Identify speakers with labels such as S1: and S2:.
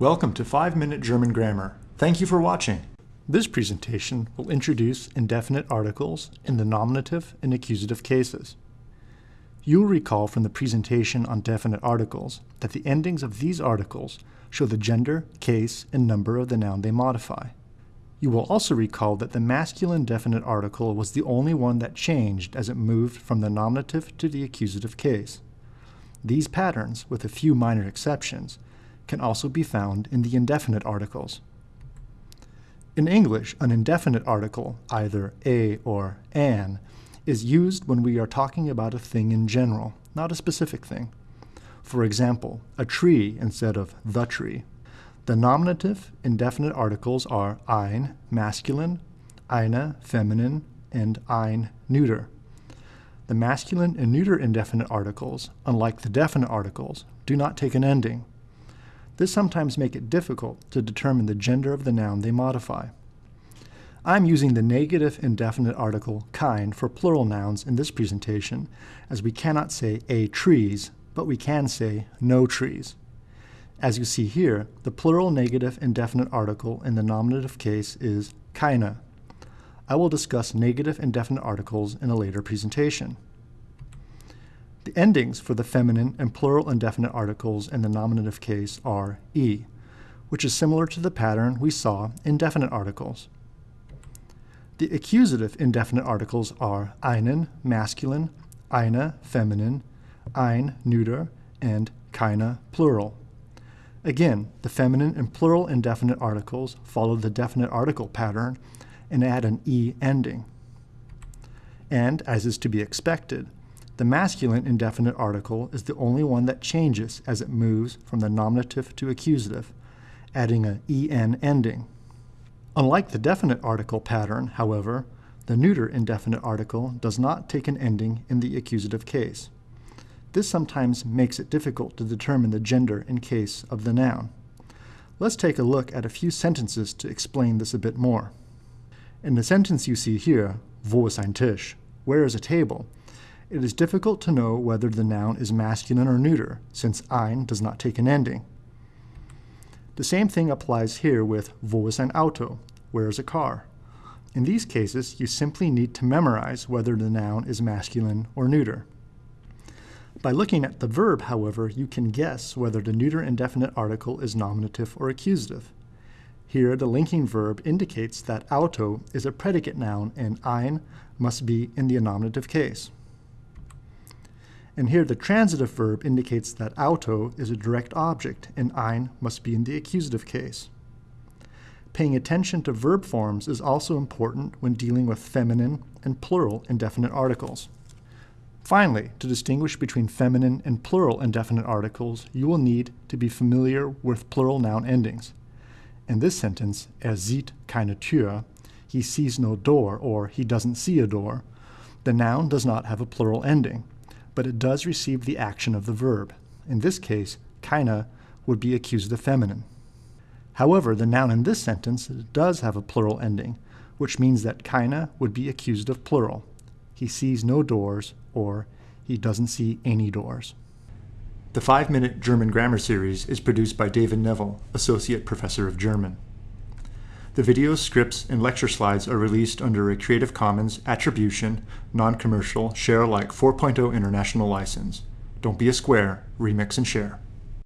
S1: Welcome to 5 Minute German Grammar. Thank you for watching. This presentation will introduce indefinite articles in the nominative and accusative cases. You'll recall from the presentation on definite articles that the endings of these articles show the gender, case, and number of the noun they modify. You will also recall that the masculine definite article was the only one that changed as it moved from the nominative to the accusative case. These patterns, with a few minor exceptions, can also be found in the indefinite articles. In English, an indefinite article, either a or an, is used when we are talking about a thing in general, not a specific thing. For example, a tree instead of the tree. The nominative indefinite articles are ein, masculine, eine, feminine, and ein, neuter. The masculine and neuter indefinite articles, unlike the definite articles, do not take an ending. This sometimes makes it difficult to determine the gender of the noun they modify. I'm using the negative indefinite article kein for plural nouns in this presentation, as we cannot say a trees, but we can say no trees. As you see here, the plural negative indefinite article in the nominative case is keine. I will discuss negative indefinite articles in a later presentation. The endings for the feminine and plural indefinite articles in the nominative case are e, which is similar to the pattern we saw in definite articles. The accusative indefinite articles are einen, masculine, eine, feminine, ein, neuter, and keine, plural. Again, the feminine and plural indefinite articles follow the definite article pattern and add an e ending. And, as is to be expected, the masculine indefinite article is the only one that changes as it moves from the nominative to accusative, adding an en ending. Unlike the definite article pattern, however, the neuter indefinite article does not take an ending in the accusative case. This sometimes makes it difficult to determine the gender in case of the noun. Let's take a look at a few sentences to explain this a bit more. In the sentence you see here, wo ist ein Tisch? Where is a table? It is difficult to know whether the noun is masculine or neuter, since ein does not take an ending. The same thing applies here with wo ist ein Auto? Where is a car? In these cases, you simply need to memorize whether the noun is masculine or neuter. By looking at the verb, however, you can guess whether the neuter indefinite article is nominative or accusative. Here, the linking verb indicates that auto is a predicate noun and ein must be in the nominative case. And here, the transitive verb indicates that auto is a direct object and ein must be in the accusative case. Paying attention to verb forms is also important when dealing with feminine and plural indefinite articles. Finally, to distinguish between feminine and plural indefinite articles, you will need to be familiar with plural noun endings. In this sentence, er sieht keine Tür, he sees no door, or he doesn't see a door, the noun does not have a plural ending, but it does receive the action of the verb. In this case, keine would be accusative feminine. However, the noun in this sentence does have a plural ending, which means that keine would be accusative plural he sees no doors, or he doesn't see any doors. The 5-Minute German Grammar Series is produced by David Neville, Associate Professor of German. The videos, scripts, and lecture slides are released under a Creative Commons Attribution, Non-Commercial, Share Alike 4.0 International License. Don't be a square, remix and share.